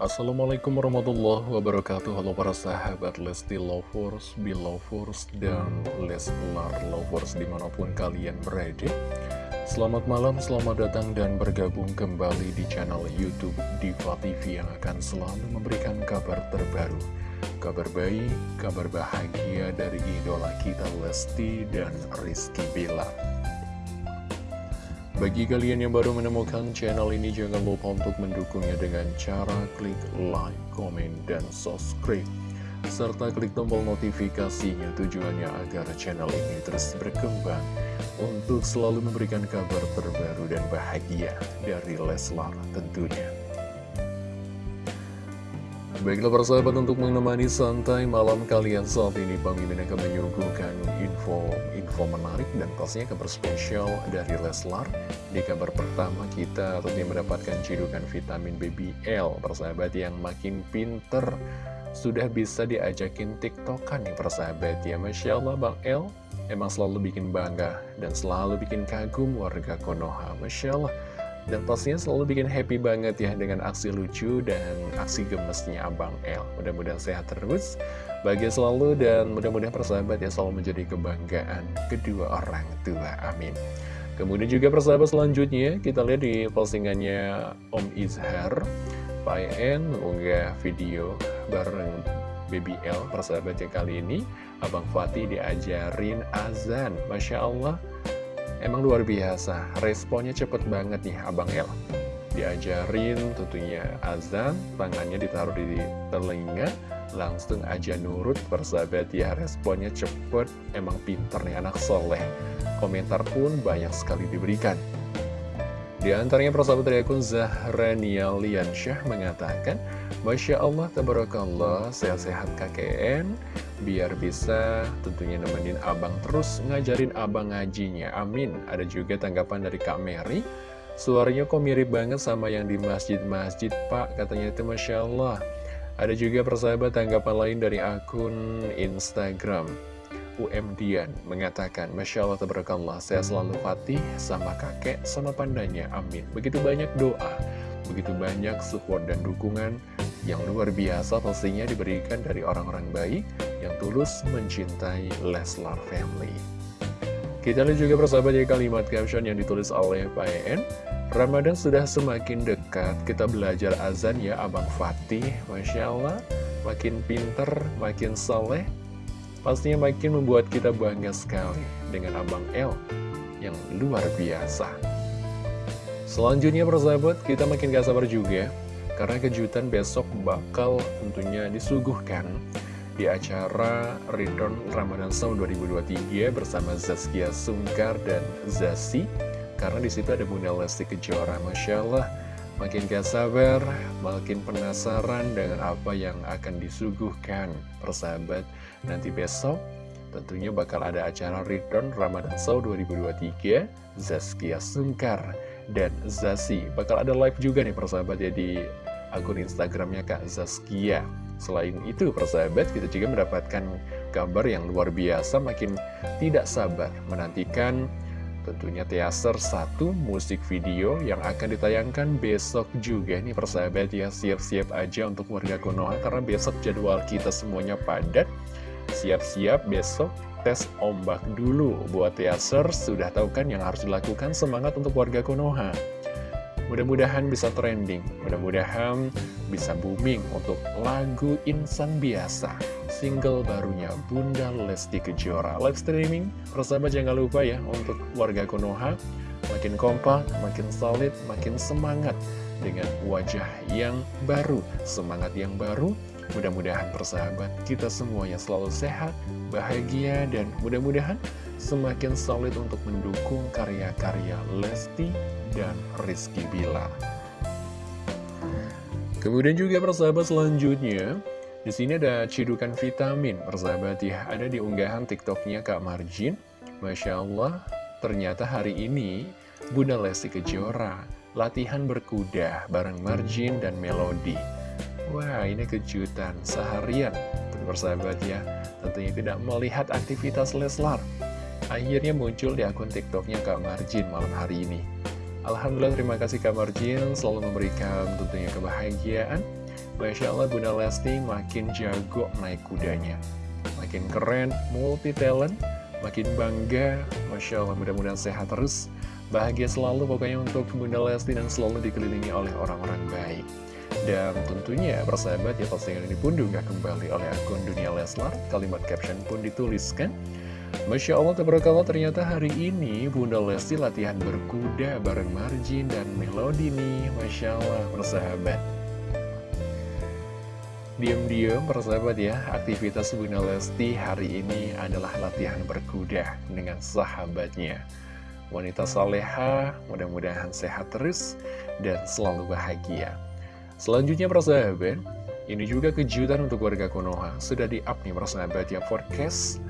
Assalamualaikum warahmatullahi wabarakatuh. Halo para sahabat Lesti Lovers, Belovers, dan Leslar Lovers di mana pun kalian berada. Selamat malam, selamat datang dan bergabung kembali di channel Youtube Diva TV yang akan selalu memberikan kabar terbaru Kabar baik, kabar bahagia dari idola kita Lesti dan Rizky Bilar bagi kalian yang baru menemukan channel ini, jangan lupa untuk mendukungnya dengan cara klik like, komen, dan subscribe. Serta klik tombol notifikasinya tujuannya agar channel ini terus berkembang untuk selalu memberikan kabar terbaru dan bahagia dari Leslar tentunya. Baiklah para sahabat untuk menemani santai malam kalian saat ini Bang Mimin akan menyuguhkan info-info menarik dan pastinya kabar spesial dari Leslar. Di kabar pertama kita tentunya mendapatkan cidukan vitamin BBL Persahabat yang makin pinter. Sudah bisa diajakin tiktokan nih persahabat. Ya Masya Allah Bang El. Emang selalu bikin bangga dan selalu bikin kagum warga Konoha Masya Allah dan pastinya selalu bikin happy banget ya dengan aksi lucu dan aksi gemesnya Abang L. Mudah-mudahan sehat terus, bahagia selalu, dan mudah-mudahan persahabat ya selalu menjadi kebanggaan kedua orang tua. Amin. Kemudian juga persahabat selanjutnya, kita lihat di postingannya Om Izhar, Pak En mengunggah video bareng Baby L, persahabat ya kali ini, Abang Fatih diajarin azan. Masya Allah, Emang luar biasa, responnya cepet banget nih Abang El. Diajarin tentunya azan, tangannya ditaruh di telinga, langsung aja nurut persahabat ya responnya cepet, emang pinter nih anak soleh. Komentar pun banyak sekali diberikan. Di antaranya persahabat dari akun Zahrania Liansyah mengatakan, Masya Allah, Tabarakallah, sehat-sehat KKN, biar bisa tentunya nemenin abang terus ngajarin abang ngajinya. Amin. Ada juga tanggapan dari Kak Mary, suaranya kok mirip banget sama yang di masjid-masjid, Pak, katanya itu Masya Allah. Ada juga persahabat tanggapan lain dari akun Instagram. UM Dian mengatakan, Masya Allah, Tabarakallah, saya selalu fatih sama kakek, sama pandanya, amin. Begitu banyak doa, begitu banyak support dan dukungan yang luar biasa pastinya diberikan dari orang-orang baik yang tulus mencintai Leslar Family. Kita lihat juga persahabat ya kalimat caption yang ditulis oleh Pak En. Ramadan sudah semakin dekat, kita belajar azan ya Abang Fatih, Masya Allah, makin pinter, makin soleh, pastinya makin membuat kita bangga sekali dengan Abang El yang luar biasa. Selanjutnya persahabat, kita makin gak sabar juga karena kejutan besok bakal tentunya disuguhkan di acara Return Ramadan Song 2023 bersama Zaskia Sungkar dan Zasi. Karena di situ ada Bunda Lesti Kejora Masya Allah. Makin gak sabar makin penasaran dengan apa yang akan disuguhkan persahabat. Nanti besok tentunya bakal ada acara Return Ramadan Show 2023 Zaskia Sungkar dan Zasi. Bakal ada live juga nih persahabat ya di akun Instagramnya Kak Zaskia. Selain itu, persahabat, kita juga mendapatkan kabar yang luar biasa, makin tidak sabar menantikan tentunya teaser satu musik video yang akan ditayangkan besok juga. Nih persahabat ya siap-siap aja untuk warga Konoha karena besok jadwal kita semuanya padat. Siap-siap besok tes ombak dulu buat teaser. Sudah tahu kan yang harus dilakukan? Semangat untuk warga Konoha Mudah-mudahan bisa trending, mudah-mudahan bisa booming untuk lagu Insan Biasa, single barunya Bunda Lesti Kejora. Live streaming, persahabat jangan lupa ya untuk warga Konoha, makin kompak, makin solid, makin semangat dengan wajah yang baru, semangat yang baru, Mudah-mudahan persahabat kita semuanya selalu sehat, bahagia, dan mudah-mudahan semakin solid untuk mendukung karya-karya Lesti dan Rizky Bila. Kemudian juga persahabat selanjutnya, di sini ada cidukan vitamin, persahabat ya, ada di unggahan TikToknya Kak Marjin. Masya Allah, ternyata hari ini Bunda Lesti Kejora latihan berkuda bareng Marjin dan Melody. Wah ini kejutan seharian Persahabat ya Tentunya tidak melihat aktivitas Leslar Akhirnya muncul di akun tiktoknya Kak Marjin malam hari ini. Alhamdulillah terima kasih Kak Marjin Selalu memberikan tentunya kebahagiaan. Masya Allah Bunda Lesti makin jago naik kudanya. Makin keren, multi talent Makin bangga. Masya Allah mudah-mudahan sehat terus. Bahagia selalu pokoknya untuk Bunda Lesti Dan selalu dikelilingi oleh orang-orang baik. Dan tentunya persahabat ya postingan ini pun juga kembali oleh akun Dunia Leslar. Kalimat caption pun dituliskan Masya Allah tabarakallah ternyata hari ini Bunda Lesti latihan berkuda bareng Marjin dan Melody nih. Masya Allah persahabat. Diam-diam persahabat ya aktivitas Bunda Lesti hari ini adalah latihan berkuda dengan sahabatnya. Wanita soleha mudah-mudahan sehat terus dan selalu bahagia. Selanjutnya persahabat, ini juga kejutan untuk warga Konoha. Sudah di-up nih persahabat ya forecast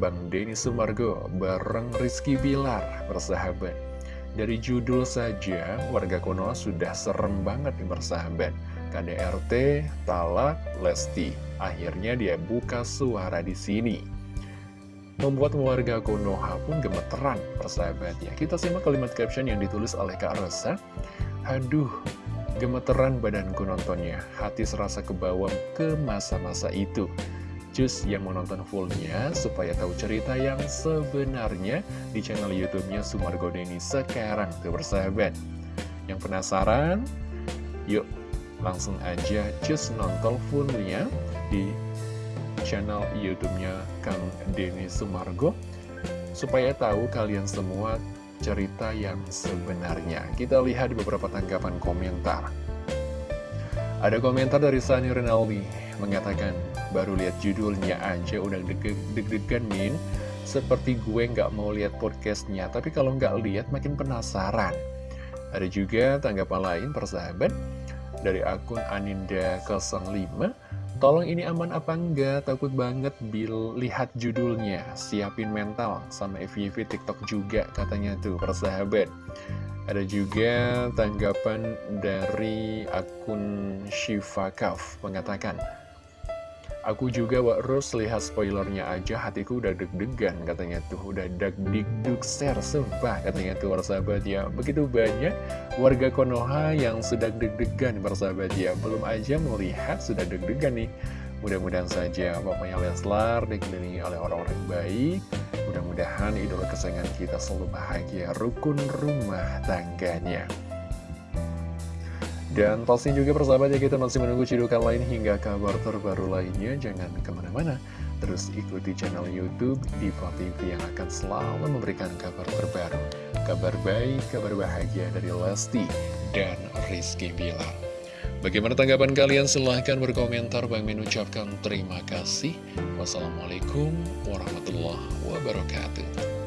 Bang Denny Sumargo bareng Rizky Bilar persahabat. Dari judul saja warga Konoha sudah serem banget nih persahabat. KDRT, Talak, Lesti. Akhirnya dia buka suara di sini. Membuat warga Konoha pun gemeteran persahabatnya. Kita simak kalimat caption yang ditulis oleh Kak Rosa. Aduh, Gemeteran badanku nontonnya, hati serasa kebawang ke masa-masa itu. Cus yang menonton fullnya supaya tahu cerita yang sebenarnya di channel YouTube-nya Sumargo Deni sekarang tuh bersahabat. Yang penasaran? Yuk langsung aja cus nonton fullnya di channel YouTube-nya Kang Denny Sumargo supaya tahu kalian semua cerita yang sebenarnya. Kita lihat di beberapa tanggapan komentar. Ada komentar dari Sani Renaldi mengatakan, baru lihat judulnya aja udah deg-degan min, seperti gue nggak mau lihat podcastnya, tapi kalau nggak lihat makin penasaran. Ada juga tanggapan lain persahabat dari akun Aninda05 Tolong ini aman apa enggak? Takut banget bil lihat judulnya. Siapin mental sama FYV TikTok juga katanya tuh persahabat. Ada juga tanggapan dari akun Shiva Kaf mengatakan Aku juga Wak Ros lihat spoilernya aja. Hatiku udah deg-degan katanya tuh. Udah dag duk ser sumpah katanya tuh persahabat ya. Begitu banyak warga Konoha yang sedang deg-degan persahabat ya. Belum aja mau lihat sudah deg-degan nih. Mudah-mudahan saja pokoknya Leslar dikelilingi oleh orang-orang baik. Mudah-mudahan idola kesayangan kita selalu bahagia. Rukun rumah tangganya dan pasti juga persahabat ya kita masih menunggu cidukan lain hingga kabar terbaru lainnya. Jangan ke mana-mana, terus ikuti channel Youtube Diva TV yang akan selalu memberikan kabar terbaru. Kabar baik, kabar bahagia dari Lesti dan Rizky Bilar. Bagaimana tanggapan kalian? Silahkan berkomentar. Bang Min ucapkan terima kasih. Wassalamualaikum warahmatullahi wabarakatuh.